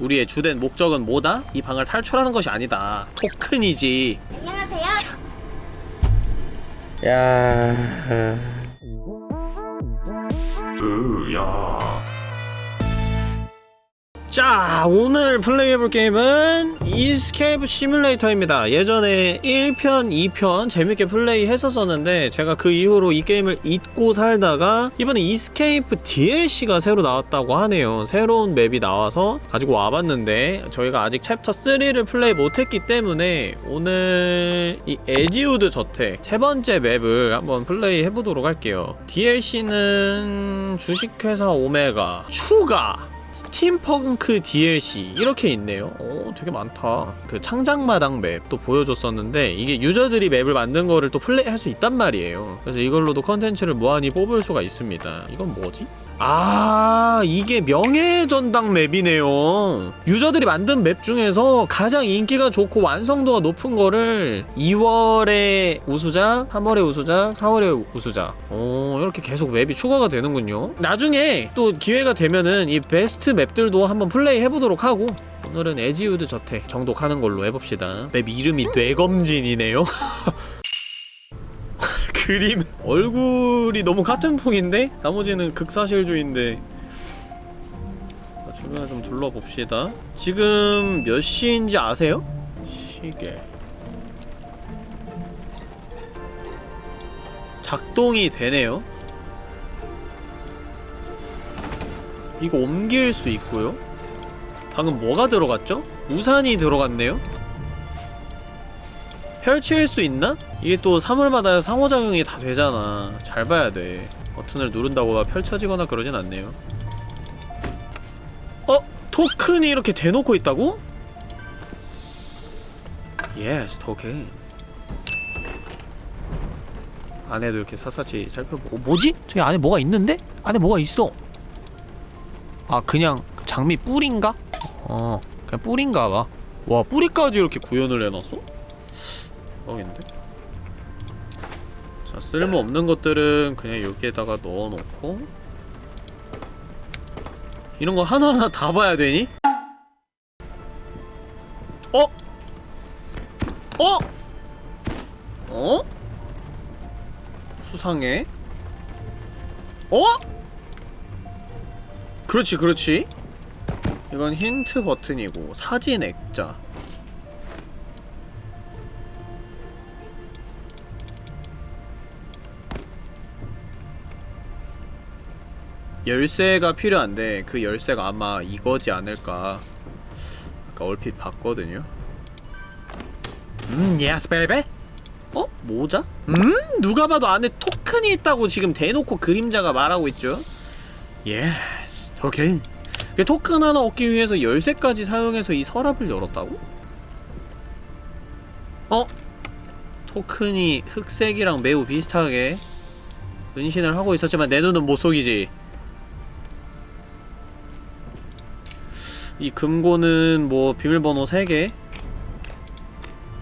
우리의 주된 목적은 뭐다? 이 방을 탈출하는 것이 아니다. 토큰이지. 안녕하세요. 야. 으야 자, 오늘 플레이해볼 게임은 이스케이프 시뮬레이터입니다. 예전에 1편, 2편 재밌게 플레이 했었었는데 제가 그 이후로 이 게임을 잊고 살다가 이번에 이스케이프 DLC가 새로 나왔다고 하네요. 새로운 맵이 나와서 가지고 와봤는데 저희가 아직 챕터 3를 플레이 못했기 때문에 오늘 이 에지우드 저택 세 번째 맵을 한번 플레이해보도록 할게요. DLC는 주식회사 오메가 추가 스팀펑크 DLC 이렇게 있네요. 오 되게 많다. 그 창작마당 맵도 보여줬었는데 이게 유저들이 맵을 만든 거를 또 플레이할 수 있단 말이에요. 그래서 이걸로도 컨텐츠를 무한히 뽑을 수가 있습니다. 이건 뭐지? 아 이게 명예전당 맵이네요. 유저들이 만든 맵 중에서 가장 인기가 좋고 완성도가 높은 거를 2월에 우수자, 3월에 우수자, 4월에 우수자. 어 이렇게 계속 맵이 추가가 되는군요. 나중에 또 기회가 되면은 이 베스트 맵들도 한번 플레이 해보도록 하고 오늘은 에지우드 저택 정복하는 걸로 해봅시다. 맵 이름이 뇌검진이네요 그림 얼굴이 너무 카툰풍인데 나머지는 극사실주의인데 자, 주변을 좀 둘러봅시다 지금 몇 시인지 아세요? 시계 작동이 되네요 이거 옮길 수 있고요 방금 뭐가 들어갔죠? 우산이 들어갔네요? 펼칠 수 있나? 이게 또 사물마다 상호작용이 다 되잖아 잘 봐야 돼 버튼을 누른다고 막 펼쳐지거나 그러진 않네요 어? 토큰이 이렇게 대놓고 있다고? yes 토큰 안에도 이렇게 샅샅이 살펴보고 뭐지? 저기 안에 뭐가 있는데? 안에 뭐가 있어 아 그냥 그 장미 뿔인가? 어 그냥 뿔인가 봐 와 뿌리까지 이렇게 구현을 해놨어? 대박인데? 자 쓸모없는 것들은 그냥 여기에다가 넣어놓고 이런 거 하나하나 다 봐야 되니? 어? 어? 어? 수상해? 어? 그렇지 그렇지 이건 힌트 버튼이고 사진 액자 열쇠가 필요한데 그 열쇠가 아마 이거지 않을까 아까 얼핏 봤거든요 음 yes 베베 어? 모자? 음? 누가 봐도 안에 토큰이 있다고 지금 대놓고 그림자가 말하고 있죠 yes 토큰 그 토큰 하나 얻기 위해서 열쇠까지 사용해서 이 서랍을 열었다고? 어? 토큰이 흑색이랑 매우 비슷하게 은신을 하고 있었지만 내 눈은 못 속이지 이 금고는 뭐 비밀번호 3개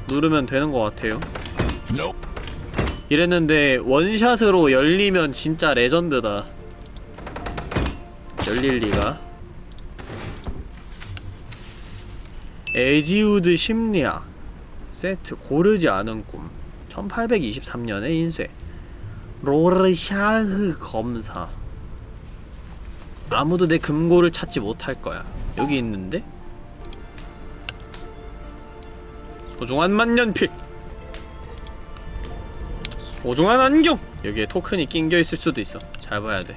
누르면 되는 것 같아요. 이랬는데 원샷으로 열리면 진짜 레전드다. 열릴 리가. 에지우드 심리학. 세트 고르지 않은 꿈. 1823년의 인쇄. 로르샤흐 검사. 아무도 내 금고를 찾지 못할 거야 여기 있는데? 소중한 만년필 소중한 안경! 여기에 토큰이 낑겨있을 수도 있어 잘 봐야 돼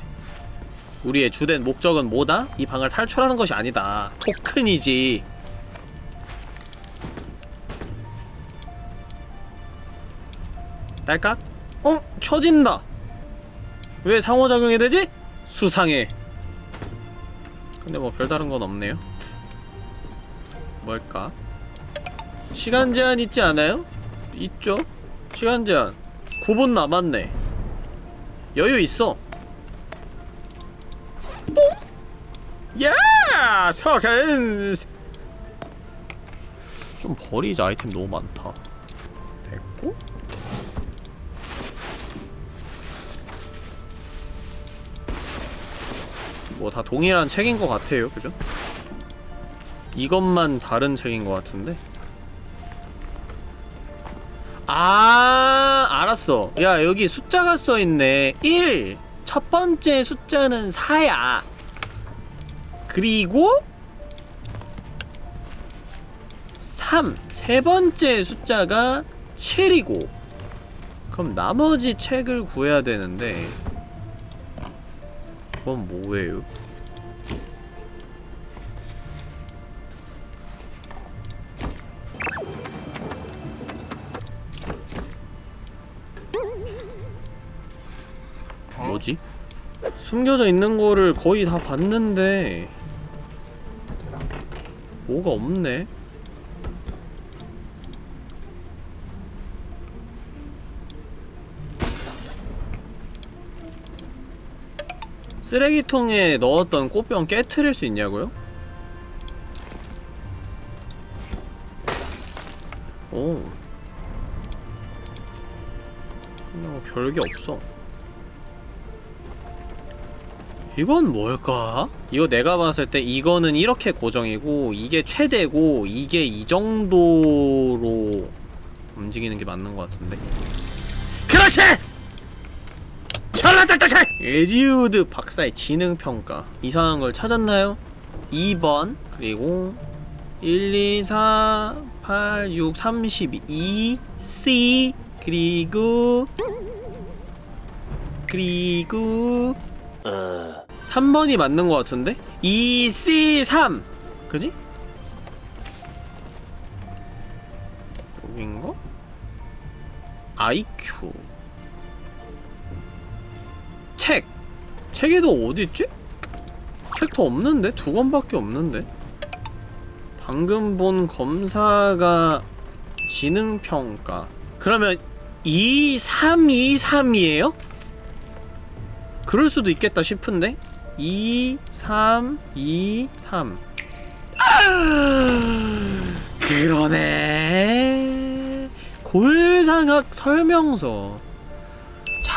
우리의 주된 목적은 뭐다? 이 방을 탈출하는 것이 아니다 토큰이지 딸깍? 어? 켜진다 왜 상호작용이 되지? 수상해 근데 뭐 별다른 건 없네요 뭘까? 시간 제한 있지 않아요? 있죠? 시간 제한 9분 남았네 여유 있어 뽕! 야! 토큰! 좀 버리자 아이템 너무 많다 뭐 다 동일한 책인 것 같아요 그죠? 이것만 다른 책인 것 같은데? 아 알았어 야 여기 숫자가 써있네 1! 첫 번째 숫자는 4야 그리고 3! 세 번째 숫자가 7이고 그럼 나머지 책을 구해야 되는데 그건 뭐예요? 뭐지? 숨겨져 있는 거를 거의 다 봤는데 뭐가 없네? 쓰레기통에 넣었던 꽃병 깨트릴 수 있냐고요? 오뭐 별게 없어 이건 뭘까? 이거 내가 봤을 때 이거는 이렇게 고정이고 이게 최대고 이게 이 정도로 움직이는 게 맞는 것 같은데 그렇지! 샬라딱딱해! 에지우드 박사의 지능평가 이상한 걸 찾았나요? 2번 그리고 1, 2, 4, 8, 6, 32 C 그리고 그리고 3번이 맞는 것 같은데? 2, C, 3 그지? 여긴가? IQ 책에도 어디있지? 책도 없는데? 두 권밖에 없는데? 방금 본 검사가 지능평가 그러면 2, 3, 2, 3이에요? 그럴 수도 있겠다 싶은데? 2, 3, 2, 3 아, 그러네 골상학 설명서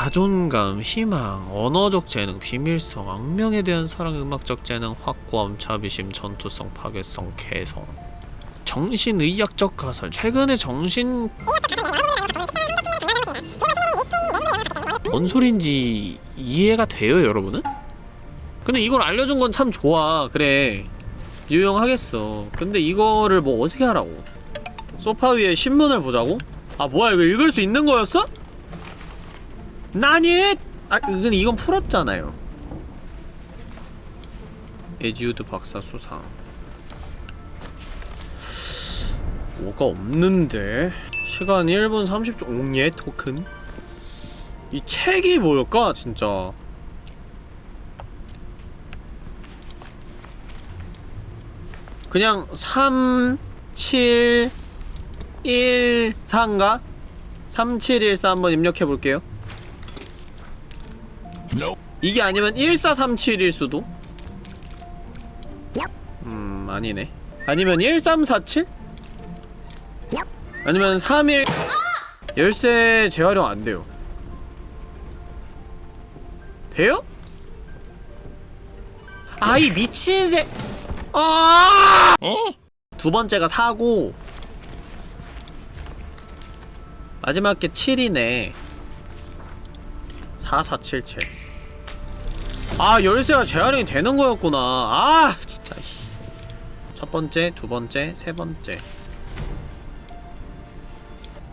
자존감, 희망, 언어적 재능, 비밀성, 악명에 대한 사랑, 음악적 재능, 확고함, 자비심, 전투성, 파괴성, 개성 정신의학적 가설 최근에 정신 뭔 소린지 이해가 돼요 여러분은? 근데 이걸 알려준 건 참 좋아 그래 유용하겠어 근데 이거를 뭐 어떻게 하라고 소파 위에 신문을 보자고? 아 뭐야 이거 읽을 수 있는 거였어? 나니? 아 근데 이건 풀었잖아요. 에지우드 박사 수상. 뭐가 없는데? 시간 1분 30초. 옹예 토큰. 이 책이 뭘까 진짜? 그냥 3, 7, 1, 4인가? 3, 7, 1, 4 한번 입력해볼게요 이게 아니면 1, 4, 3, 7일 수도? 음 아니네 아니면 1, 3, 4, 7? 아니면 3, 1 열쇠 재활용 안 돼요 돼요? 아이 미친 새 아! 두 번째가 4고 마지막 게 7이네 4477 아 열쇠가 재활용이 되는 거였구나 아 진짜 첫 번째, 두 번째, 세 번째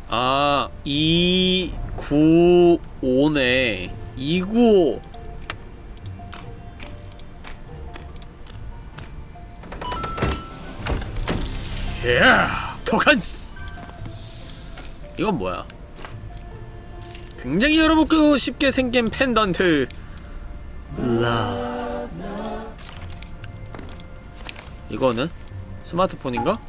아 295네 295 예! 토칸스! 이건 뭐야? 굉장히 여러분고 쉽게 생긴 펜던트. 라 이거는? 스마트폰인가?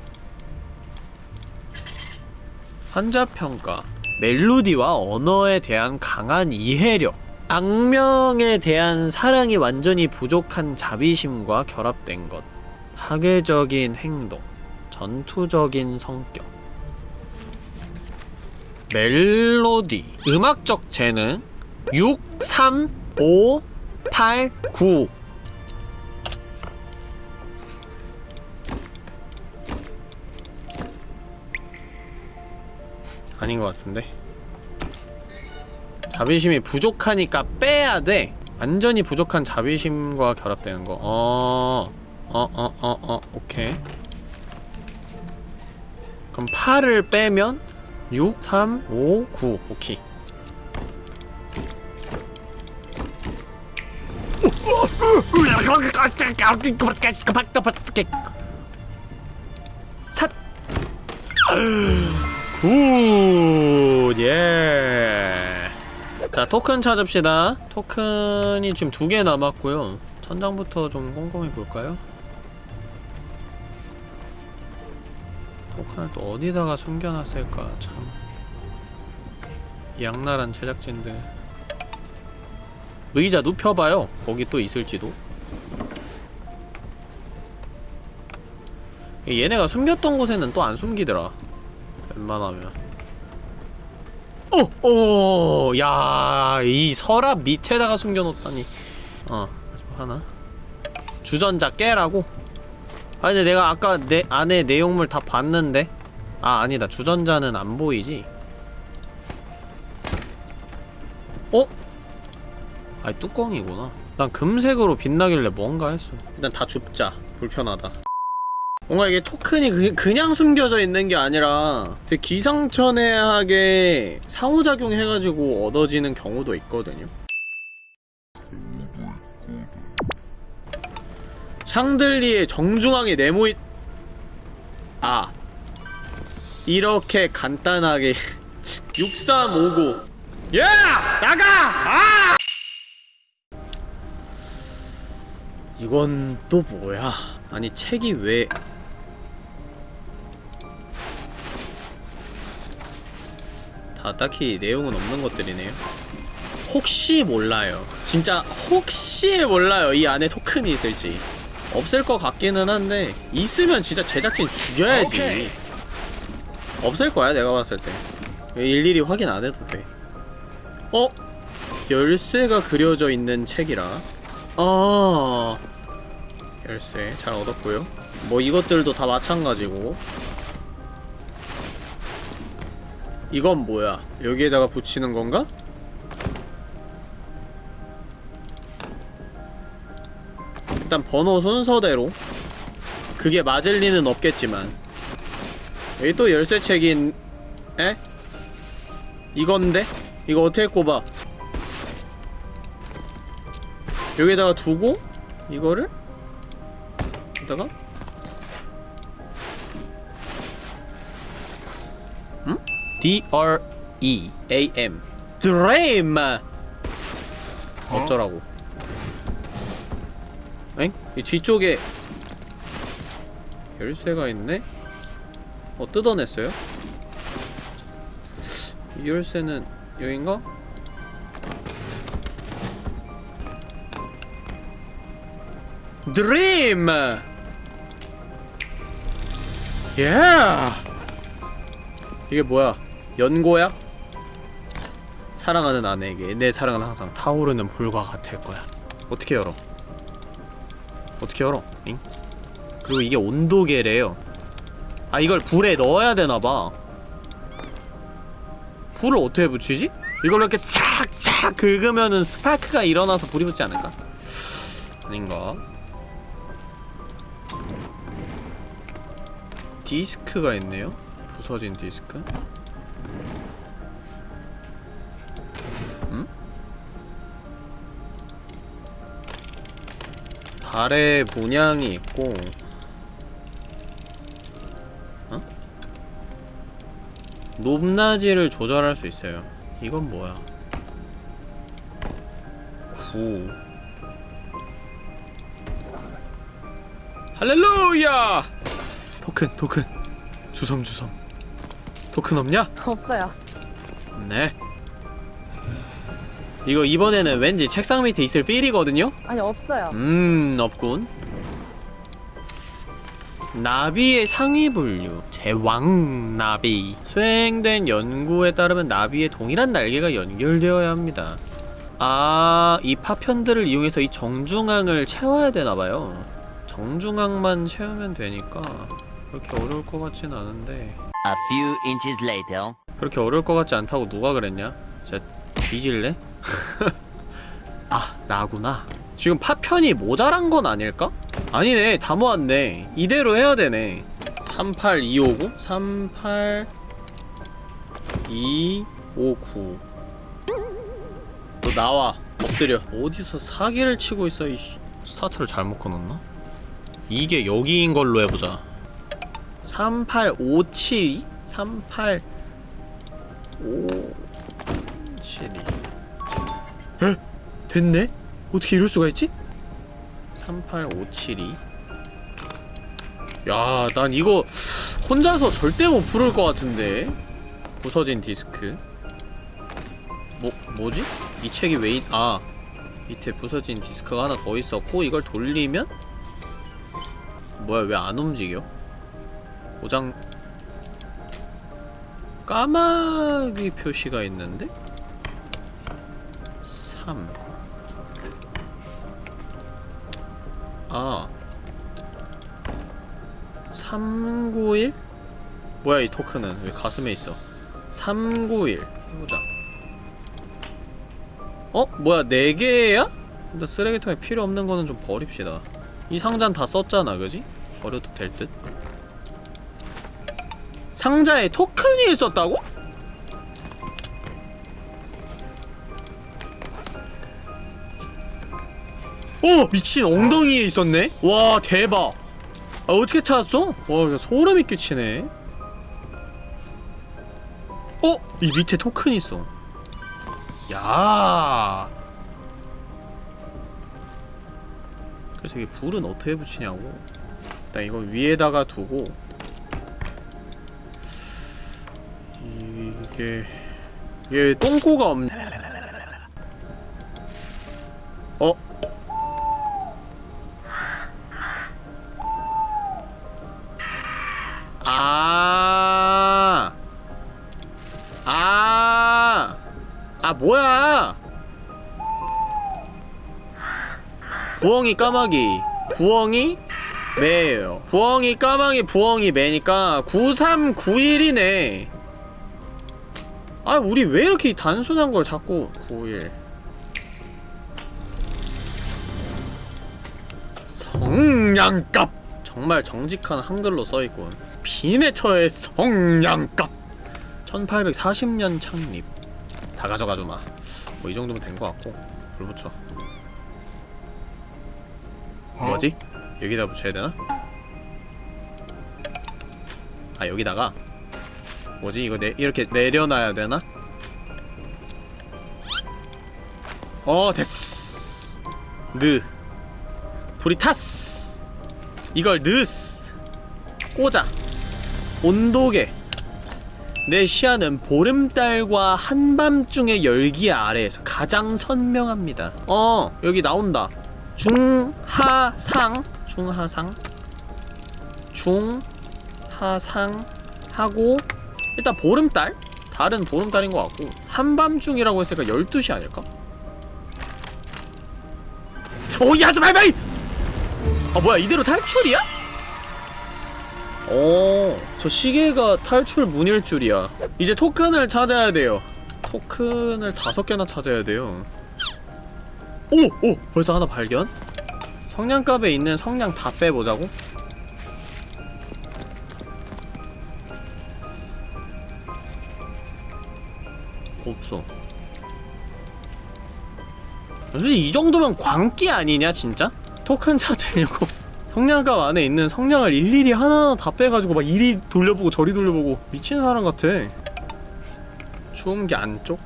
한자평가. 멜로디와 언어에 대한 강한 이해력. 악명에 대한 사랑이 완전히 부족한 자비심과 결합된 것. 파괴적인 행동. 전투적인 성격 멜로디. 음악적 재능 6, 3, 5, 8, 9 아닌 것 같은데? 자비심이 부족하니까 빼야 돼. 완전히 부족한 자비심과 결합되는 거. 어... 어, 어, 어, 어, 오케이. 그럼 8을 빼면 6, 3, 5, 9 오케이 삿! good, 예. 자, 토큰 찾읍시다. 토큰이 지금 두 개 남았고요. 천장부터 좀 꼼꼼히 볼까요? 토큰을 또 어디다가 숨겨놨을까, 참. 양나란 제작진들. 의자 눕혀봐요. 거기 또 있을지도. 얘네가 숨겼던 곳에는 또 안 숨기더라. 웬만하면. 어! 어! 야, 이 서랍 밑에다가 숨겨놓다니. 어, 마지막 하나. 주전자 깨라고? 아, 근데 내가 아까 내 안에 내용물 다 봤는데? 아, 아니다. 주전자는 안 보이지? 어? 아니, 뚜껑이구나. 난 금색으로 빛나길래 뭔가 했어. 일단 다 줍자. 불편하다. 뭔가 이게 토큰이 그, 그냥 숨겨져 있는 게 아니라 되게 기상천외하게 상호작용 해가지고 얻어지는 경우도 있거든요 샹들리에 정중앙에 네모이 아. 이렇게 간단하게. 6359 야! 나가! 아! 이건 또 뭐야? 아니 책이 왜? 다 딱히 내용은 없는 것들이네요. 혹시 몰라요. 진짜 혹시 몰라요 이 안에 토큰이 있을지 없을 것 같기는 한데 있으면 진짜 제작진 죽여야지. 오케이. 없을 거야 내가 봤을 때. 일일이 확인 안 해도 돼. 어? 열쇠가 그려져 있는 책이라. 아. 열쇠 잘 얻었고요. 뭐 이것들도 다 마찬가지고. 이건 뭐야? 여기에다가 붙이는 건가? 일단 번호 순서대로 그게 맞을 리는 없겠지만 여기 또 열쇠책인 에? 이건데? 이거 어떻게 꼽아? 여기다가 두고 이거를 여기다가 응? D R E A M 드레임 어쩌라고 엥? 이 뒤쪽에 열쇠가 있네? 어 뜯어냈어요? 이 열쇠는 여긴가? 드림! 예! 이게 뭐야? 연고야? 사랑하는 아내에게 내 사랑은 항상 타오르는 불과 같을 거야. 어떻게 열어? 어떻게 열어? 잉? 그리고 이게 온도계래요. 아 이걸 불에 넣어야 되나봐. 불을 어떻게 붙이지? 이걸 이렇게 싹싹 긁으면은 스파크가 일어나서 불이 붙지 않을까? 아닌가? 디스크가 있네요? 부서진 디스크? 발에 문양이 있고 어? 높낮이를 조절할 수 있어요 이건 뭐야 9 할렐루야! 토큰 토큰 주섬 주섬 토큰 없냐? 없어요. 네 이거 이번에는 왠지 책상 밑에 있을 필이거든요? 아니 없어요. 음 없군 나비의 상위 분류 제왕 나비 수행된 연구에 따르면 나비의 동일한 날개가 연결되어야 합니다 아, 이 파편들을 이용해서 이 정중앙을 채워야 되나봐요 정중앙만 채우면 되니까 그렇게 어려울 것 같진 않은데 A few inches later. 그렇게 어려울 것 같지 않다고 누가 그랬냐? 진짜 뒤질래? 아 나구나. 지금 파편이 모자란 건 아닐까? 아니네 다 모았네. 이대로 해야 되네. 38259 38 259 너 나와. 엎드려. 어디서 사기를 치고 있어 이씨. 스타트를 잘못 꺼놨나? 이게 여기인 걸로 해보자. 38572 38 5 7 2 에? 됐네? 어떻게 이럴 수가 있지? 38572 야, 난 이거 혼자서 절대 못 부를 것 같은데 부서진 디스크 뭐, 뭐지? 이 책이 왜, 있... 아 밑에 부서진 디스크가 하나 더 있었고 이걸 돌리면? 뭐야, 왜 안 움직여? 고장... 까마귀 표시가 있는데? 3아 391? 뭐야 이 토큰은 왜 가슴에 있어 391 해보자 어? 뭐야 4개야? 근데 쓰레기통에 필요 없는 거는 좀 버립시다 이 상자는 다 썼잖아 그지? 버려도 될 듯 상자에 토큰이 있었다고? 오! 미친 엉덩이에 있었네? 와 대박 아 어떻게 찾았어? 와 소름이 끼치네 어? 이 밑에 토큰 있어 야 그래서 이게 불은 어떻게 붙이냐고 일단 이거 위에다가 두고 이게 이게 똥꼬가 없네 어? 부엉이 까마귀, 부엉이 매예요. 부엉이 까마귀, 부엉이 매니까 9391이네. 아, 우리 왜 이렇게 단순한 걸 자꾸 91. 성냥갑! 정말 정직한 한글로 써있군. 비네 처의 성냥갑! 1840년 창립. 다 가져가주마. 뭐 이 정도면 된 것 같고. 불 붙여. 뭐지? 여기다 붙여야 되나? 아, 여기다가. 뭐지? 이거 내, 이렇게 내려놔야 되나? 어, 됐어. 느. 불이 탔어. 이걸 넣었어. 꽂아 온도계 내 시야는 보름달과 한밤중의 열기 아래에서 가장 선명합니다 어 여기 나온다 중하상 중하상 중하상 하고 일단 보름달 달은 보름달인 것 같고 한밤중이라고 했으니까 12시 아닐까? 오 야스 바이바이! 아 뭐야 이대로 탈출이야? 오, 저 시계가 탈출 문일 줄이야. 이제 토큰을 찾아야 돼요. 토큰을 다섯 개나 찾아야 돼요. 오! 오! 벌써 하나 발견? 성냥갑에 있는 성냥 다 빼보자고? 없어. 솔직히 이 정도면 광기 아니냐, 진짜? 토큰 찾으려고. 성냥갑 안에 있는 성냥을 일일이 하나하나 다 빼가지고 막 이리 돌려보고 저리 돌려보고 미친 사람 같아 추운 게 안쪽?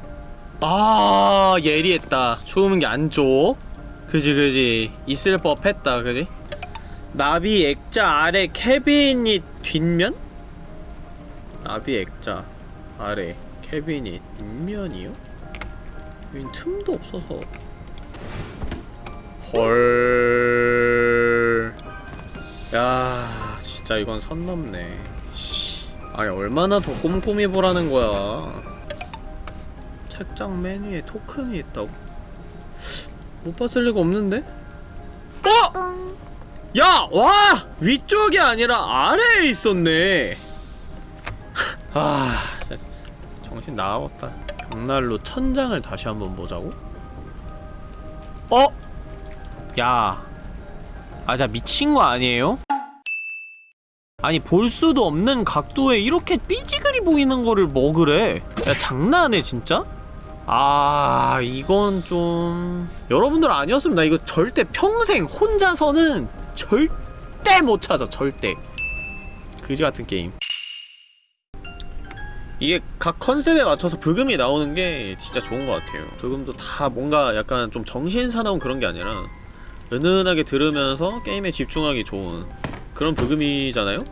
아 예리했다 추운 게 안쪽 그지 그지 있을 법했다 그지? 나비 액자 아래 캐비닛 뒷면? 나비 액자 아래 캐비닛 뒷면이요? 여긴 틈도 없어서 헐... 야 진짜 이건 선 넘네 씨. 아니 얼마나 더 꼼꼼히 보라는 거야 책장 메뉴에 토큰이 있다고? 못 봤을 리가 없는데? 어! 야! 와! 위쪽이 아니라 아래에 있었네 아 진짜 정신 나갔다 벽난로 천장을 다시 한번 보자고? 어? 야 아, 자 미친 거 아니에요? 아니 볼 수도 없는 각도에 이렇게 삐지글이 보이는 거를 먹으래 야 장난해 진짜? 아 이건 좀 여러분들 아니었으면 나 이거 절대 평생 혼자서는 절대 못 찾아 절대 그지 같은 게임 이게 각 컨셉에 맞춰서 브금이 나오는 게 진짜 좋은 것 같아요 브금도 다 뭔가 약간 좀 정신사나운 그런 게 아니라 은은하게 들으면서 게임에 집중하기 좋은 그런 브금이잖아요?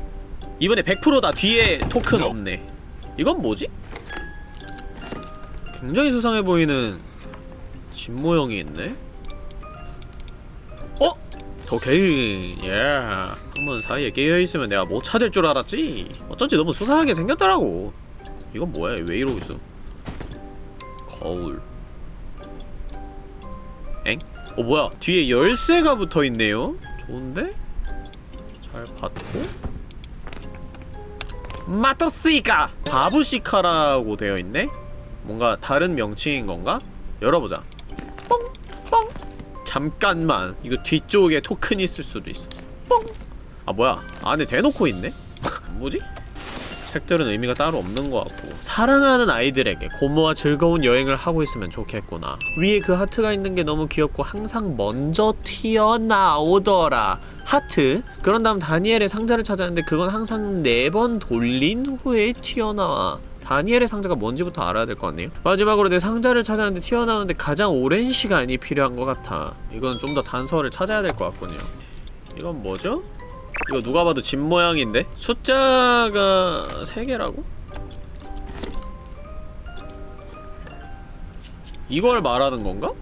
이번에 100%다 뒤에 토큰 없네 이건 뭐지? 굉장히 수상해 보이는 집 모형이 있네? 어? 오케이 예 한번 사이에 깨어있으면 내가 못 찾을 줄 알았지 어쩐지 너무 수상하게 생겼더라고 이건 뭐야 왜 이러고 있어 거울 엥? 어 뭐야 뒤에 열쇠가 붙어있네요? 좋은데? 잘 받고 마토스이카! 바부시카라고 되어있네? 뭔가 다른 명칭인 건가? 열어보자 뻥! 뻥! 잠깐만 이거 뒤쪽에 토큰이 있을 수도 있어 뻥! 아 뭐야 안에 대놓고 있네? 뭐지? 색들은 의미가 따로 없는 것 같고 사랑하는 아이들에게 고모와 즐거운 여행을 하고 있으면 좋겠구나 위에 그 하트가 있는 게 너무 귀엽고 항상 먼저 튀어나오더라 하트 그런 다음 다니엘의 상자를 찾았는데 그건 항상 네 번 돌린 후에 튀어나와 다니엘의 상자가 뭔지부터 알아야 될 것 같네요 마지막으로 내 상자를 찾았는데 튀어나오는데 가장 오랜 시간이 필요한 것 같아 이건 좀 더 단서를 찾아야 될 것 같군요 이건 뭐죠? 이거 누가 봐도 집 모양인데? 숫자가 3개라고? 이걸 말하는 건가?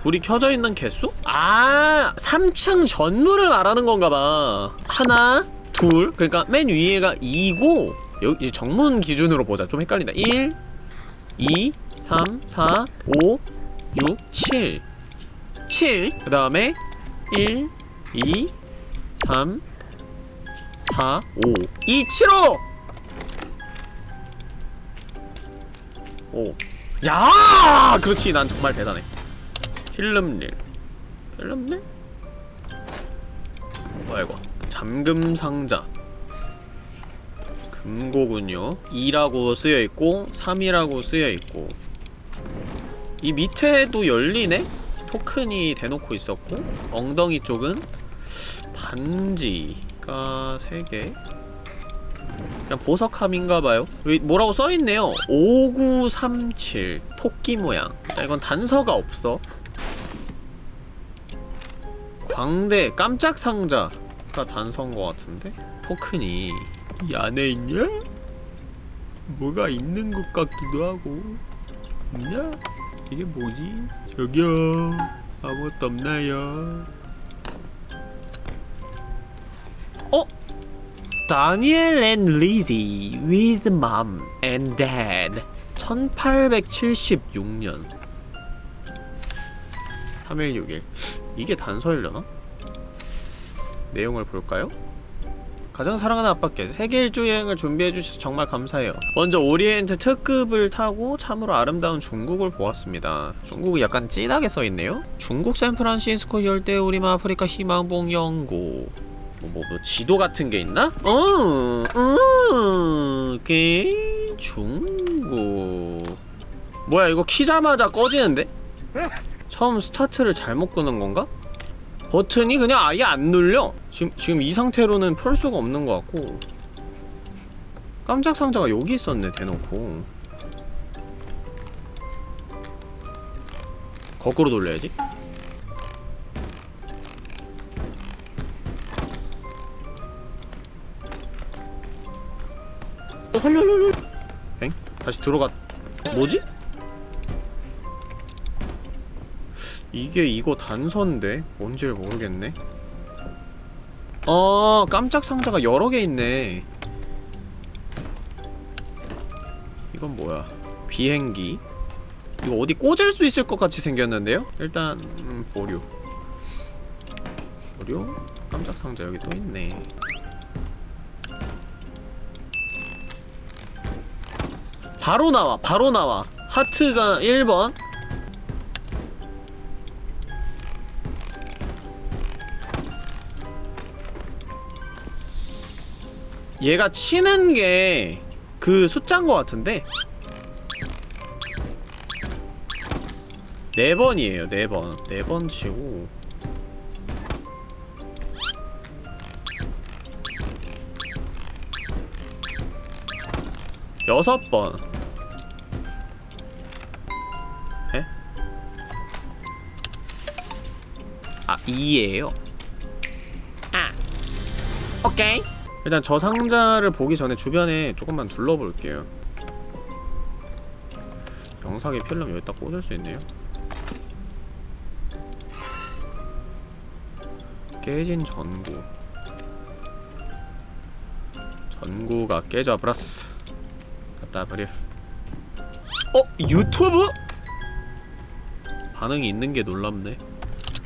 불이 켜져 있는 개수? 아! 3층 전물을 말하는 건가 봐. 하나, 둘, 그러니까 맨 위에가 2고 여기 정문 기준으로 보자. 좀 헷갈린다. 1 2 3 4 5 6 7 7 그 다음에 1 2 3 4 5 2 7 5 5 야! 그렇지. 난 정말 대단해. 필름릴. 필름릴? 뭐야 이거? 잠금 상자 금고군요. 2라고 쓰여있고 3이라고 쓰여있고. 이 밑에도 열리네? 토큰이 대놓고 있었고 엉덩이 쪽은 반지가 3개. 그냥 보석함인가봐요. 뭐라고 써있네요? 5937 토끼 모양. 자 이건 단서가 없어. 광대 깜짝 상자가 단서인 것 같은데? 토큰이 이 안에 있냐? 뭐가 있는 것 같기도 하고 있냐? 이게 뭐지? 저기요 아무것도 없나요? 어? 다니엘 and 리지 with mom and dad 1876년 3161 이게 단서일려나? 내용을 볼까요? 가장 사랑하는 아빠께 세계 일주 여행을 준비해주셔서 정말 감사해요 먼저 오리엔트 특급을 타고 참으로 아름다운 중국을 보았습니다 중국이 약간 진하게 써있네요 중국 샌프란시스코 열대우림 아프리카 희망봉 연구 뭐, 뭐, 뭐 지도 같은 게 있나? 어, 어, 게 중국 뭐야 이거 키자마자 꺼지는데? 처음 스타트를 잘못 끄는 건가? 버튼이 그냥 아예 안 눌려 지금, 지금 이 상태로는 풀 수가 없는 것 같고. 깜짝 상자가 여기 있었네 대놓고. 거꾸로 돌려야지. 헐헐헐 엥? 다시 들어가 뭐지? 이게 이거 단서인데? 뭔지를 모르겠네 어 깜짝 상자가 여러 개 있네. 이건 뭐야? 비행기? 이거 어디 꽂을 수 있을 것 같이 생겼는데요? 일단 음, 보류. 보류? 깜짝 상자 여기 또 있네. 바로 나와 바로 나와. 하트가 1번 얘가 치는 게 그 숫자인 것 같은데? 네 번이에요 네 번 네 번 치고. 여섯 번. 에? 아 2예요? 아 오케이 일단 저 상자를 보기 전에 주변에 조금만 둘러볼게요. 영상에 필름 여기다 꽂을 수 있네요. 깨진 전구. 전구가 깨져버렸어. 갖다 버려. 어? 유튜브? 반응이 있는 게 놀랍네.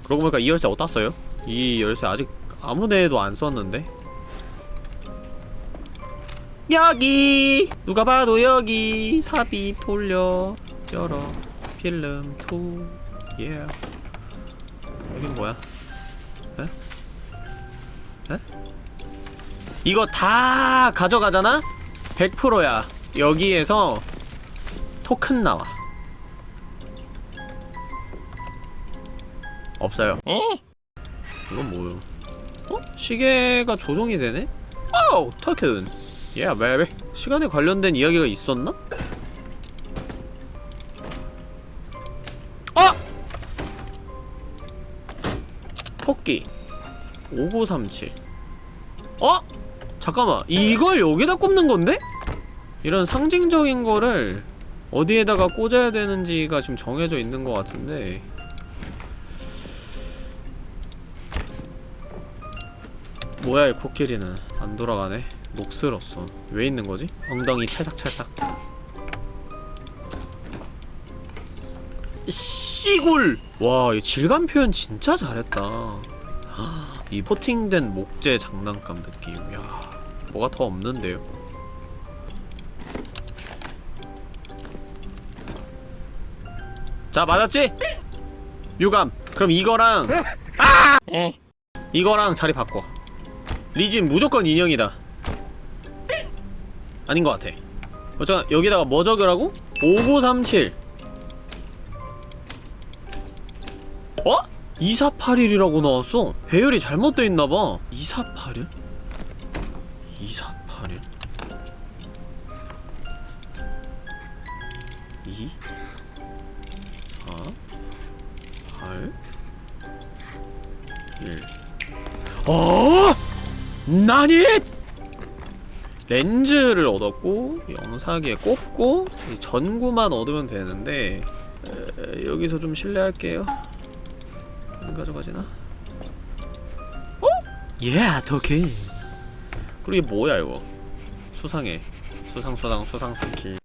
그러고 보니까 이 열쇠 어디다 써요? 이 열쇠 아직 아무 데에도 안 썼는데 여기 누가 봐도 여기 삽입 돌려 열어 필름 two 예. 여긴 뭐야? 에? 에? 이거 다 가져가잖아? 100%야 여기에서 토큰 나와 없어요 이건 뭐요? 어? 시계가 조종이 되네? 오! 토큰 예, yeah, 베이비 시간에 관련된 이야기가 있었나? 아! 토끼 5937 어? 잠깐만 이걸 여기다 꼽는 건데? 이런 상징적인 거를 어디에다가 꽂아야 되는지가 지금 정해져 있는 것 같은데 뭐야 이 코끼리는 안 돌아가네 녹슬었어 왜 있는 거지? 엉덩이 찰싹찰싹 씨굴! 와, 이 질감 표현 진짜 잘했다. 이 포팅된 목재 장난감 느낌. 야, 뭐가 더 없는데요? 자, 맞았지? 유감. 그럼 이거랑 아! 이거랑 자리 바꿔. 리진 무조건 인형이다. 아닌 것 같아. 어쩌 여기다가 뭐 적으라고? 5937 어? 2481이라고 나왔어 배열이 잘못돼 있나봐 2481? 2481 2 4 8 1 어? 나니? 렌즈를 얻었고 꼽고 이 전구만 얻으면 되는데 에, 여기서 좀 실례할게요 안 가져가지나? 어? 예, 더케 그리고 이게 뭐야 이거 수상해 수상 수상 수상 스킬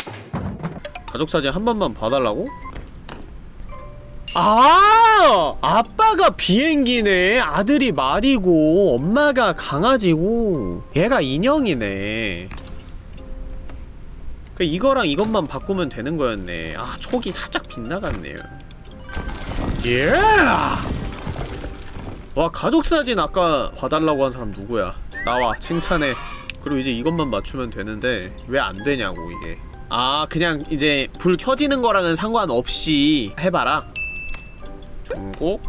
가족사진 한 번만 봐달라고? 아! 아빠가 비행기네. 아들이 말이고 엄마가 강아지고. 얘가 인형이네. 그 이거랑 이것만 바꾸면 되는 거였네. 아 촉이 살짝 빗나갔네요. 예! 와 가족사진 아까 봐달라고 한 사람 누구야? 나와 칭찬해. 그리고 이제 이것만 맞추면 되는데 왜 안 되냐고 이게. 아 그냥 이제 불 켜지는 거랑은 상관없이 해봐라 중고?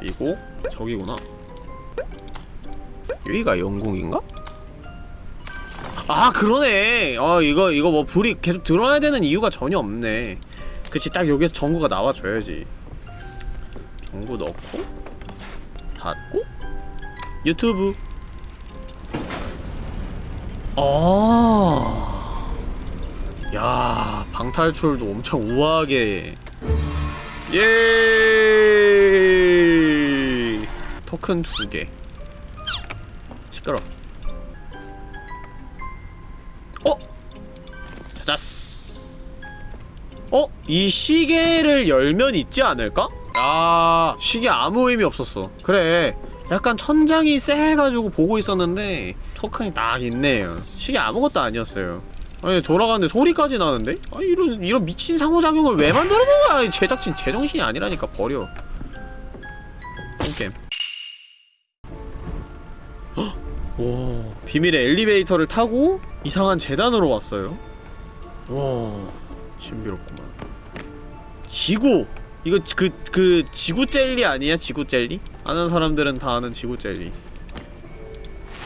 미국 저기구나. 여기가 영국인가? 아 그러네. 아 이거 이거 뭐 불이 계속 들어와야 되는 이유가 전혀 없네. 그치 딱 여기서 전구가 나와줘야지. 전구 넣고 닫고 유튜브. 아, 야 방탈출도 엄청 우아하게 예. 토큰 두개. 시끄러. 어? 찾았어? 어? 이 시계를 열면 있지 않을까? 아 시계 아무 의미 없었어. 그래. 약간 천장이 쎄해가지고 보고 있었는데 토큰이 딱 있네요 시계 아무것도 아니었어요 아니 돌아가는데 소리까지 나는데? 아 이런 이런 미친 상호작용을 왜 만들어놓은 거야 이 제작진 제정신이 아니라니까 버려 똥겜 헉! 오 비밀의 엘리베이터를 타고 이상한 재단으로 왔어요 와 신비롭구만 지구! 이거 그, 그 지구 젤리 아니야? 지구 젤리? 아는 사람들은 다 아는 지구 젤리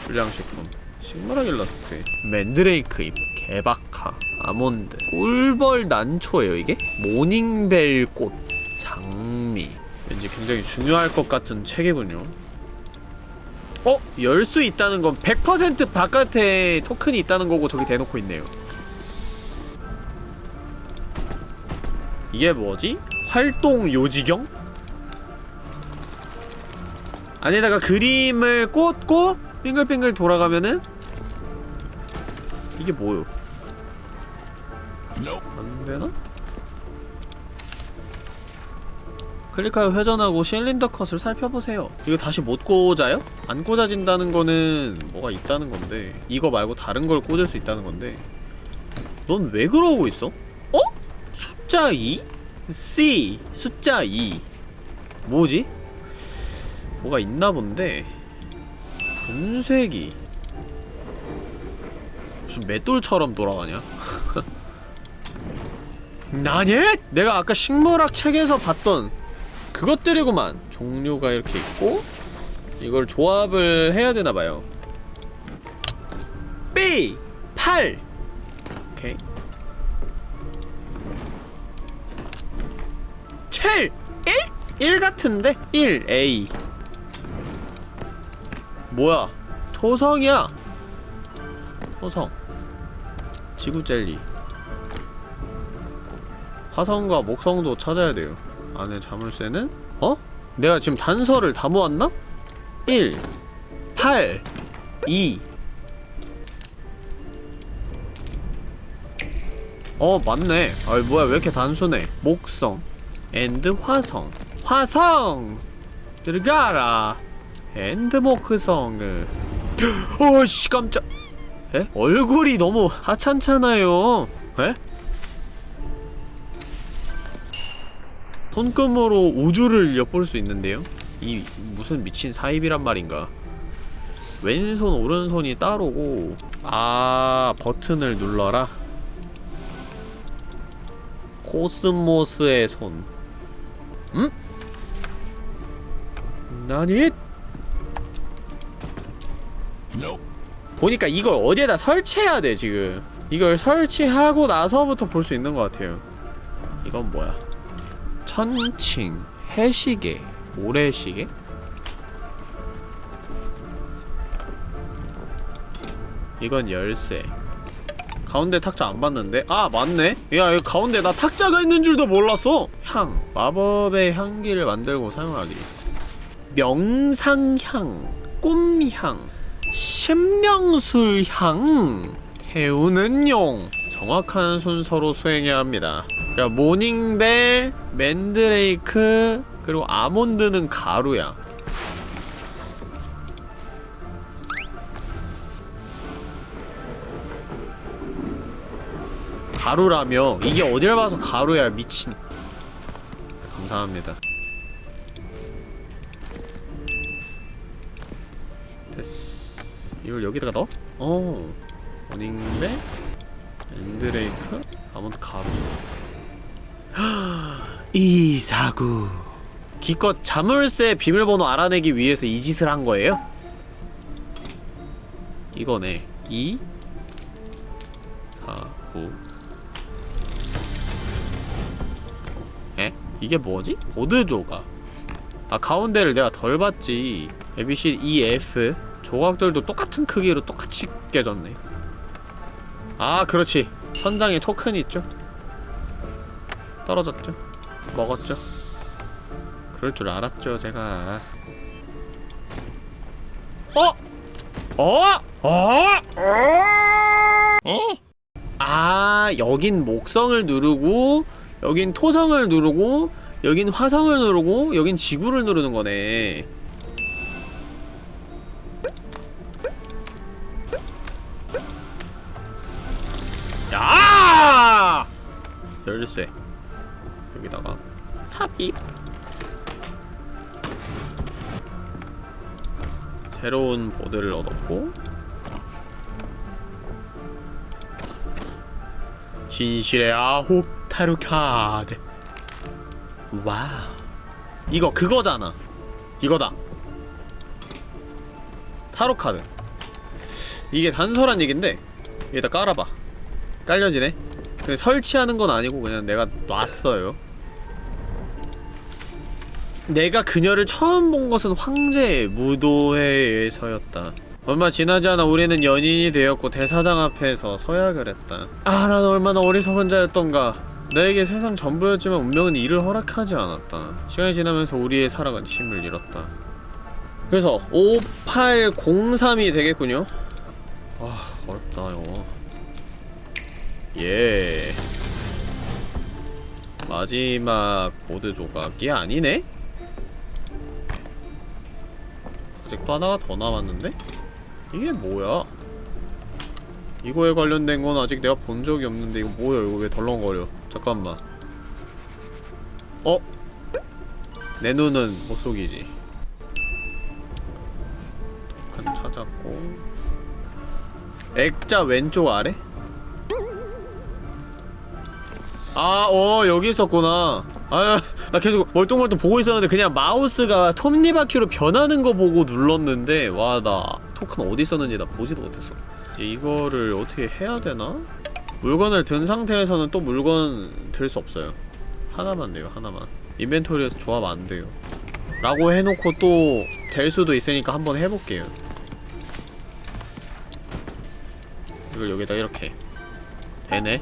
불량식품 식물학 일러스트 맨드레이크 잎 개박하 아몬드 꿀벌 난초예요 이게? 모닝벨 꽃 장미 왠지 굉장히 중요할 것 같은 책이군요 어? 열 수 있다는 건 100% 바깥에 토큰이 있다는 거고 저기 대놓고 있네요 이게 뭐지? 활동 요지경? 안에다가 그림을 꽂고 빙글빙글 돌아가면은 이게 뭐요? 안되나? 클릭하여 회전하고 실린더 컷을 살펴보세요 이거 다시 못 꽂아요? 안 꽂아진다는 거는 뭐가 있다는 건데 이거 말고 다른 걸 꽂을 수 있다는 건데 넌 왜 그러고 있어? 어? 숫자 2? C 숫자 2 뭐지? 뭐가 있나 본데 분쇄기 무슨 맷돌처럼 돌아가냐? 나니? 내가 아까 식물학 책에서 봤던 그것들이구만 종류가 이렇게 있고 이걸 조합을 해야 되나봐요 B 8 오케이 7 1? 1 같은데? 1 A 뭐야 토성이야 토성 지구 젤리. 화성과 목성도 찾아야 돼요. 안에 자물쇠는? 어? 내가 지금 단서를 다 모았나? 1 8 2 어 맞네. 아이 뭐야 왜 이렇게 단순해? 목성 and 화성. 화성! 들어가라. and 목성 어씨 깜짝 에? 얼굴이 너무 하찮잖아요 에? 손금으로 우주를 엿볼 수 있는데요? 이 무슨 미친 사입이란 말인가 왼손 오른손이 따로고 아 버튼을 눌러라 코스모스의 손 응? 나니? 보니까 이걸 어디에다 설치해야 돼 지금 이걸 설치하고 나서부터 볼 수 있는 것 같아요 이건 뭐야 천칭 해시계 모래시계? 이건 열쇠 가운데 탁자 안 봤는데? 아 맞네? 야 여기 가운데 나 탁자가 있는 줄도 몰랐어! 향 마법의 향기를 만들고 사용하기 명상향 꿈향 심령술 향 태우는 용. 정확한 순서로 수행해야 합니다. 야 모닝벨 맨드레이크 그리고 아몬드는 가루야. 가루라며? 이게 어딜 봐서 가루야 미친. 감사합니다. 됐어 이걸 여기다가 넣어? 어. 모닝벨 맨드레이크? 아몬드 가루. 이사구. 기껏 자물쇠 비밀번호 알아내기 위해서 이 짓을 한 거예요? 이거네. 2 4 9 에? 이게 뭐지? 보드 조각 아 가운데를 내가 덜 봤지. ABC E F 조각들도 똑같은 크기로 똑같이 깨졌네 아 그렇지 선장에 토큰이 있죠 떨어졌죠 먹었죠 그럴 줄 알았죠 제가 어? 어? 어? 어? 아 여긴 목성을 누르고 여긴 토성을 누르고 여긴 화성을 누르고 여긴 지구를 누르는 거네 열쇠 여기다가. 삽입. 새로운 보드를 얻었고 진실의 아홉 타로 카드 와우. 이거 그거잖아. 이거다. 타로 카드. 이게 단서란 얘긴데 여기다 깔아봐. 깔려지네 설치하는 건 아니고 그냥 내가 놨어요. 내가 그녀를 처음 본 것은 황제의 무도회에서였다. 얼마 지나지 않아 우리는 연인이 되었고 대사장 앞에서 서약을 했다. 아 난 얼마나 어리석은 자였던가. 나에게 세상 전부였지만 운명은 이를 허락하지 않았다. 시간이 지나면서 우리의 사랑은 힘을 잃었다. 그래서 5803이 되겠군요. 아 어렵다 이거 예 마지막 보드 조각이 아니네? 아직도 하나가 더 남았는데? 이게 뭐야? 이거에 관련된 건 아직 내가 본 적이 없는데 이거 뭐야 이거 왜 덜렁거려 잠깐만 어? 내 눈은 못 속이지 칸 찾았고 액자 왼쪽 아래? 아, 어, 여기 있었구나. 아, 나 계속 멀뚱멀뚱 보고 있었는데 그냥 마우스가 톱니바퀴로 변하는 거 보고 눌렀는데 와, 나 토큰 어디 있었는지 나 보지도 못했어. 이거를 어떻게 해야 되나? 물건을 든 상태에서는 또 물건 들 수 없어요. 하나만 돼요, 하나만. 인벤토리에서 조합 안 돼요. 라고 해놓고 또 될 수도 있으니까 한번 해볼게요. 이걸 여기다 이렇게 되네?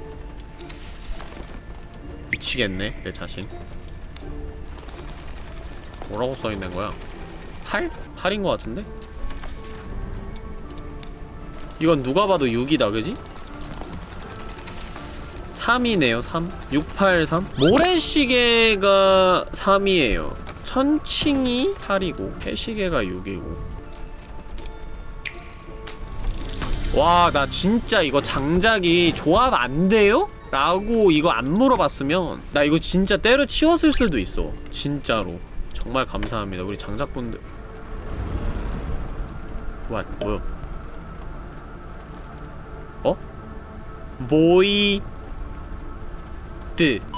미치겠네 내 자신 뭐라고 써있는 거야? 8? 8인 거 같은데? 이건 누가 봐도 6이다 그지? 3이네요 3 683 모래시계가 3이에요 천칭이 8이고 해시계가 6이고 와 나 진짜 이거 장작이 조합 안 돼요? 라고 이거 안 물어봤으면 나 이거 진짜 때려치웠을 수도 있어 진짜로 정말 감사합니다 우리 장작분들 와 뭐야 어? void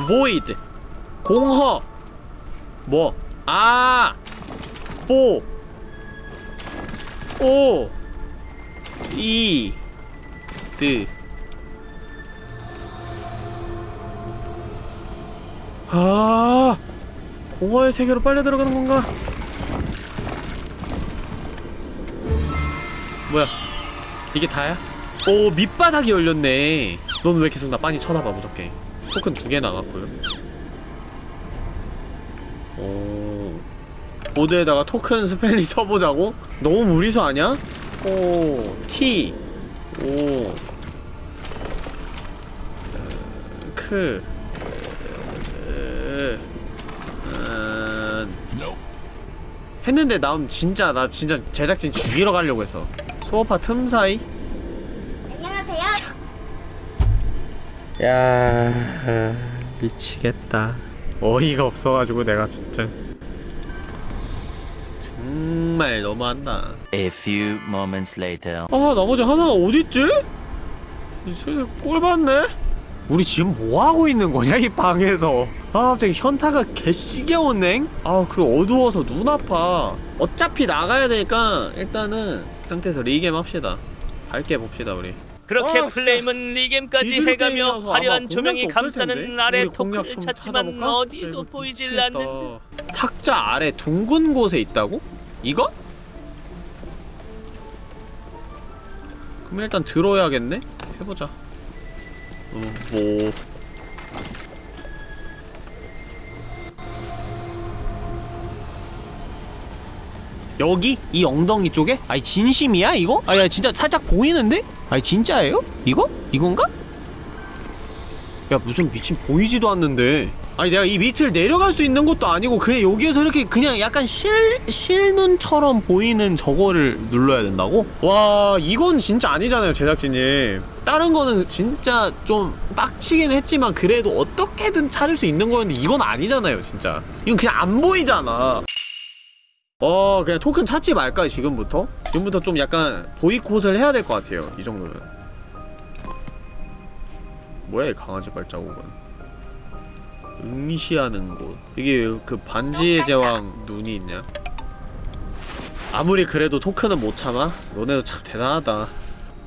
void 공허 뭐? 아! 보! 오! 이! 드 아 공허의 세계로 빨려 들어가는 건가? 뭐야 이게 다야? 오 밑바닥이 열렸네 넌 왜 계속 나 빤히 쳐다봐 무섭게 토큰 두 개 나갔고요 오 보드에다가 토큰 스펠링 써보자고? 너무 무리수 아냐? 오 T 오 크. 음... 했는데 남 진짜 나 진짜 제작진 죽이러 가려고 했어 소어파 틈 사이 안녕하세요. 야 미치겠다 어이가 없어가지고 내가 진짜 정말 너무한다 A few moments later. 아 나머지 하나가 어딨지? 슬슬 꼴 봤네? 우리 지금 뭐하고 있는 거냐 이 방에서 아 갑자기 현타가 개시겨웠네 아 그리고 어두워서 눈 아파 어차피 나가야 되니까 일단은 그 상태에서 리겜 합시다 밝게 봅시다 우리 그렇게 아, 플레임은 리겜까지 해가며 화려한 조명이? 감싸는 아래 토크를 좀 찾지만? 어디도 보이질 미치겠다. 않는 탁자 아래 둥근 곳에 있다고? 이거? 그럼 일단 들어야겠네? 해보자 어, 뭐... 여기? 이 엉덩이 쪽에? 아니 진심이야 이거? 아니 진짜 살짝 보이는데? 아니 진짜예요? 이거? 이건가? 야 무슨 미친 보이지도 않는데 아니 내가 이 밑을 내려갈 수 있는 것도 아니고 그냥 여기에서 이렇게 그냥 약간 실 실눈처럼 보이는 저거를 눌러야 된다고? 와 이건 진짜 아니잖아요 제작진님 다른 거는 진짜 좀 빡치긴 했지만 그래도 어떻게든 찾을 수 있는 거였는데 이건 아니잖아요 진짜 이건 그냥 안 보이잖아 어 그냥 토큰 찾지 말까 지금부터? 지금부터 좀 약간 보이콧을 해야 될 것 같아요 이 정도면. 뭐야 이 강아지 발자국은? 응시하는 곳. 이게 그 반지의 제왕 눈이 있냐? 아무리 그래도 토큰은 못 참아? 너네도 참 대단하다.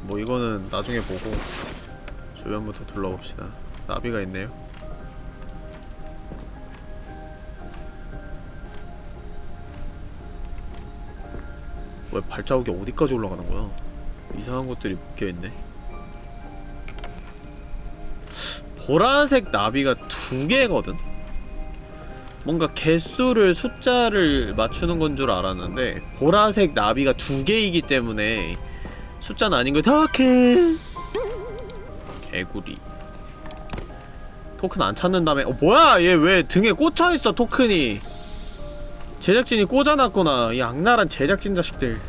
뭐 이거는 나중에 보고 주변부터 둘러봅시다. 나비가 있네요 왜 발자국이 어디까지 올라가는 거야? 이상한 것들이 묶여있네. 보라색 나비가 두 개거든? 뭔가 개수를 숫자를 맞추는 건 줄 알았는데 보라색 나비가 두 개이기 때문에 숫자는 아닌 거 토큰 개구리. 토큰 안 찾는다며 어 뭐야? 얘 왜 등에 꽂혀있어 토큰이 제작진이 꽂아놨구나 이 악랄한 제작진 자식들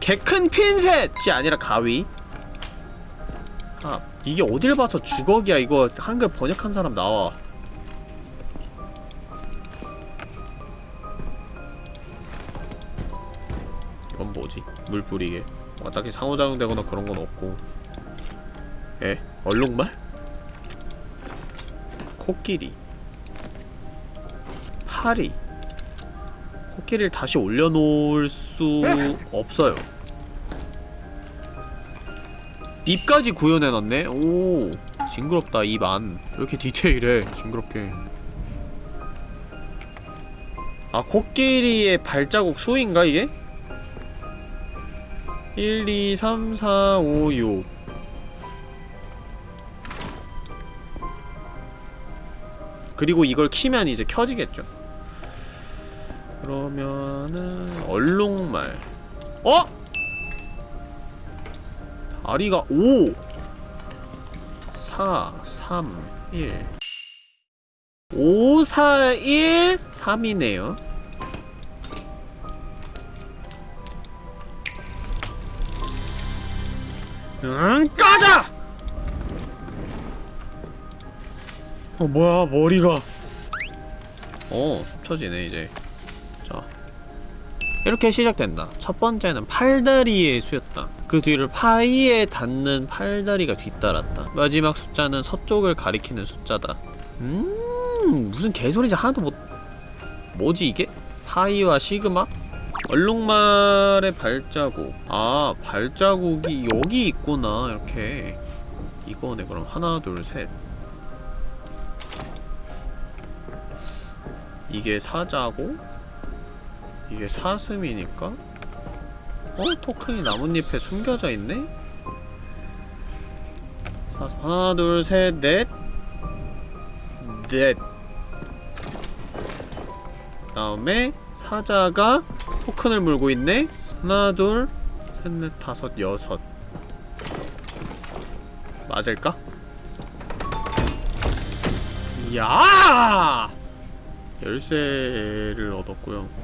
개 큰 핀셋이 아니라 가위 아 이게 어딜 봐서 주걱이야 이거 한글 번역한 사람 나와 이건 뭐지? 물 뿌리게 뭔가 딱히 상호작용 되거나 그런 건 없고 에? 얼룩말? 코끼리 파리. 코끼리를 다시 올려놓을 수 없어요. 입까지 구현해놨네? 오 징그럽다 입 안 이렇게 디테일해 징그럽게. 아 코끼리의 발자국 수인가 이게? 1, 2, 3, 4, 5, 6 그리고 이걸 키면 이제 켜지겠죠 그러면은 얼룩말. 어? 다리가 5 4 3 1 5 4 1 3이네요. 응 꺼져! 어 뭐야 머리가. 어 쳐지네 이제. 자 이렇게 시작된다. 첫 번째는 팔다리의 수였다. 그 뒤를 파이에 닿는 팔다리가 뒤따랐다. 마지막 숫자는 서쪽을 가리키는 숫자다. 음 무슨 개소리지? 하나도 못 뭐지 이게? 파이와 시그마? 얼룩말의 발자국. 아 발자국이 여기 있구나. 이렇게 이거네. 그럼 하나 둘셋. 이게 사자고 이게 사슴이니까 어? 토큰이 나뭇잎에 숨겨져 있네? 사, 하나 둘셋넷 넷 다음에 사자가 토큰을 물고 있네? 하나 둘셋넷 다섯 여섯 맞을까? 야! 열쇠를 얻었고요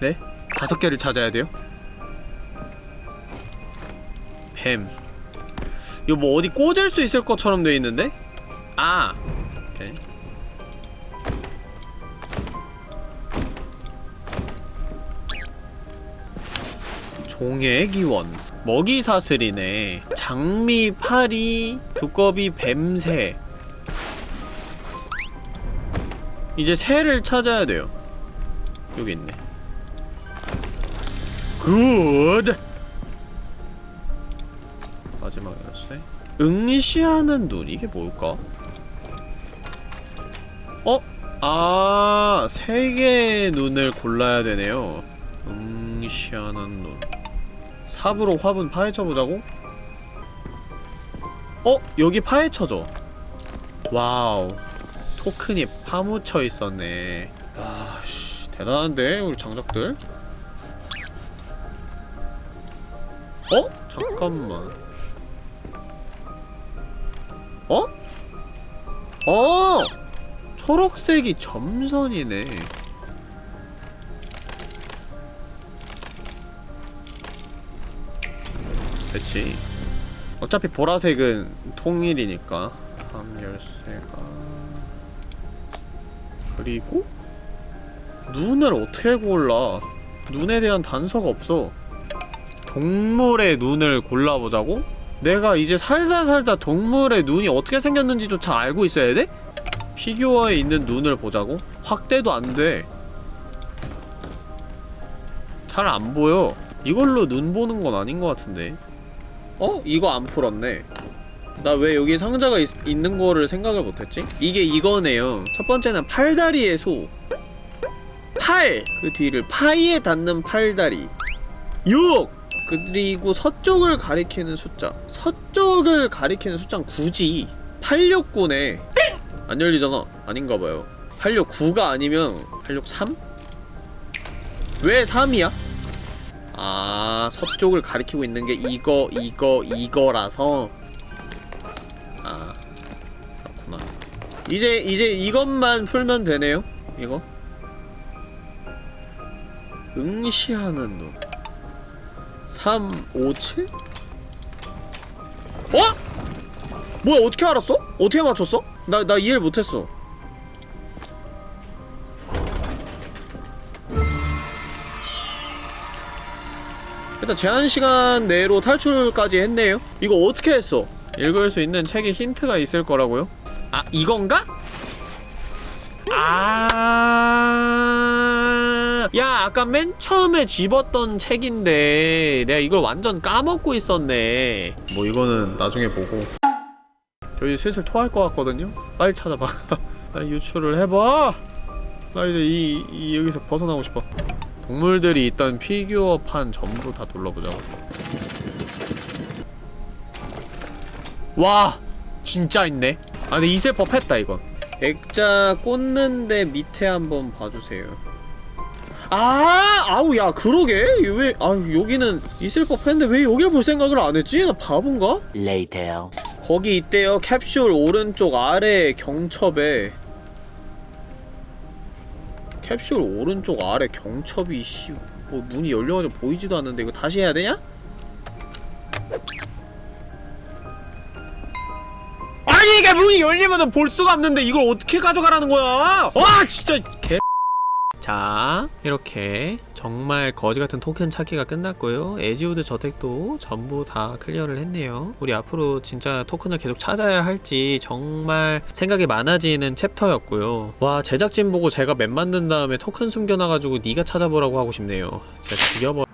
네? 다섯 개를 찾아야 돼요? 뱀 이거 뭐 어디 꽂을 수 있을 것처럼 돼 있는데? 아! 오케이 종의 기원 먹이 사슬이네 장미, 파리, 두꺼비, 뱁새 이제 새를 찾아야 돼요 여기 있네 good! 마지막 열쇠 응시하는 눈 이게 뭘까? 어? 아, 세 개의 눈을 골라야 되네요. 응시하는 눈. 삽으로 화분 파헤쳐보자고? 어? 여기 파헤쳐져. wow. 토큰이 파묻혀 있었네. 아, 씨. 대단한데, 우리 장작들? 어? 잠깐만 어? 어! 초록색이 점선이네 됐지 어차피 보라색은 통일이니까 다음 열쇠가 그리고 눈을 어떻게 골라 눈에 대한 단서가 없어 동물의 눈을 골라보자고? 내가 이제 살다 살다 동물의 눈이 어떻게 생겼는지조차 알고 있어야 돼? 피규어에 있는 눈을 보자고? 확대도 안 돼. 잘 안 보여. 이걸로 눈 보는 건 아닌 것 같은데. 어? 이거 안 풀었네. 나 왜 여기 상자가 있, 있는 거를 생각을 못했지? 이게 이거네요. 첫 번째는 팔다리의 수. 팔! 그 뒤를 파이에 닿는 팔다리. 6! 그리고 서쪽을 가리키는 숫자. 서쪽을 가리키는 숫자는 9지. 869네. 안 열리잖아. 아닌가봐요. 869가 아니면 863? 왜 3이야? 아, 서쪽을 가리키고 있는 게 이거, 이거, 이거라서. 아, 그렇구나. 이제, 이제 이것만 풀면 되네요? 이거? 응시하는 눈. 3, 5, 7? 어? 뭐야 어떻게 알았어? 어떻게 맞췄어? 나, 나 이해를 못했어 일단 제한시간 내로 탈출까지 했네요 이거 어떻게 했어? 읽을 수 있는 책에 힌트가 있을 거라고요? 아 이건가? 아, 야, 아까 맨 처음에 집었던 책인데 내가 이걸 완전 까먹고 있었네. 뭐 이거는 나중에 보고. 저희 슬슬 토할 것 같거든요. 빨리 찾아봐. 빨리 유출을 해봐. 나 이제 이, 이 여기서 벗어나고 싶어. 동물들이 있던 피규어 판 전부 다 둘러보자고. 와, 진짜 있네. 아, 근데 있을 법했다 이건. 액자 꽂는데 밑에 한번 봐주세요. 아, 아우 야 그러게 왜 아 여기는 있을 법했는데 왜 여기를 볼 생각을 안 했지? 나 바본가? Later. 거기 있대요. 캡슐 오른쪽 아래 경첩에 캡슐 오른쪽 아래 경첩이 씨 뭐 문이 열려가지고 보이지도 않는데 이거 다시 해야 되냐? 이게 문이 열리면은 볼 수가 없는데 이걸 어떻게 가져가라는 거야? 와 진짜 개. 자 이렇게 정말 거지같은 토큰 찾기가 끝났고요 에지우드 저택도 전부 다 clear를 했네요 우리 앞으로 진짜 토큰을 계속 찾아야 할지 정말 생각이 많아지는 챕터였고요 와 제작진 보고 제가 맵 만든 다음에 토큰 숨겨놔가지고 네가 찾아보라고 하고 싶네요 진짜 죽여버